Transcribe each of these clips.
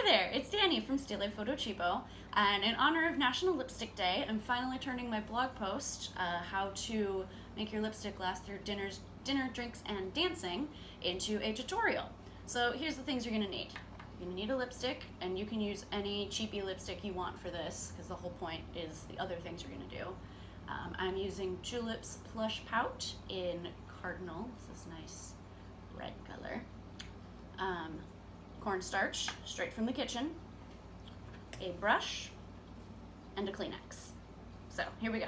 Hi there, it's Danny from Stile Photo Cheapo, and in honor of National Lipstick Day, I'm finally turning my blog post, uh, how to make your lipstick last through dinners, dinner, drinks, and dancing, into a tutorial. So here's the things you're gonna need. You're gonna need a lipstick, and you can use any cheapy lipstick you want for this, because the whole point is the other things you're gonna do. Um, I'm using Julep's Plush Pout in Cardinal. This is nice red color. Um, cornstarch, straight from the kitchen, a brush, and a Kleenex. So here we go.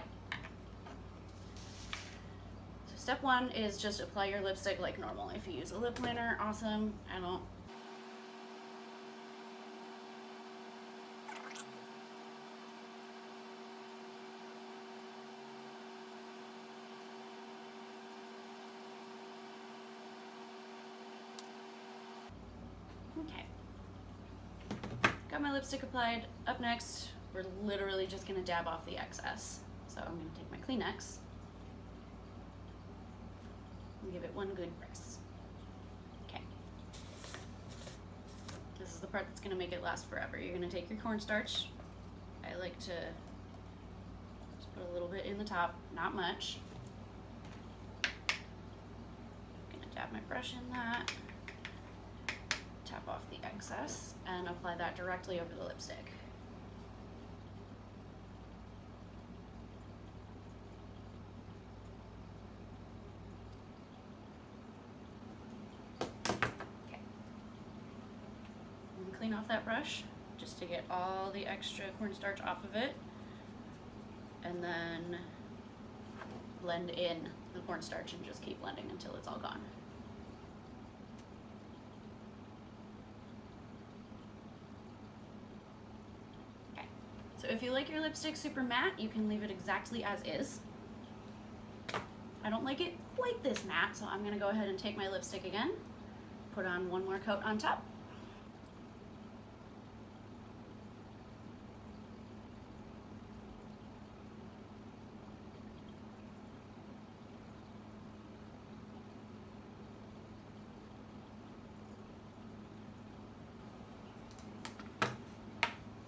So step one is just apply your lipstick like normal. If you use a lip liner, awesome. I don't Okay. Got my lipstick applied. Up next, we're literally just gonna dab off the excess. So I'm gonna take my Kleenex and give it one good press. Okay. This is the part that's gonna make it last forever. You're gonna take your cornstarch. I like to just put a little bit in the top, not much. Gonna dab my brush in that tap off the excess and apply that directly over the lipstick. Okay. clean off that brush just to get all the extra cornstarch off of it and then blend in the cornstarch and just keep blending until it's all gone. So if you like your lipstick super matte, you can leave it exactly as is. I don't like it quite this matte, so I'm gonna go ahead and take my lipstick again, put on one more coat on top.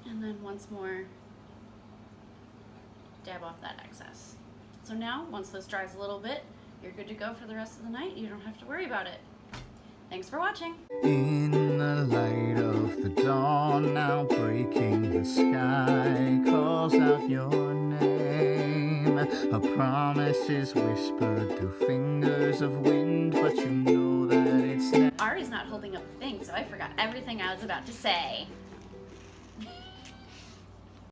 And then once more, dab off that excess. So now, once this dries a little bit, you're good to go for the rest of the night. You don't have to worry about it. Thanks for watching. In the light of the dawn, now breaking the sky, calls out your name. A promise is whispered through fingers of wind, but you know that it's... Ari's not holding up the thing, so I forgot everything I was about to say.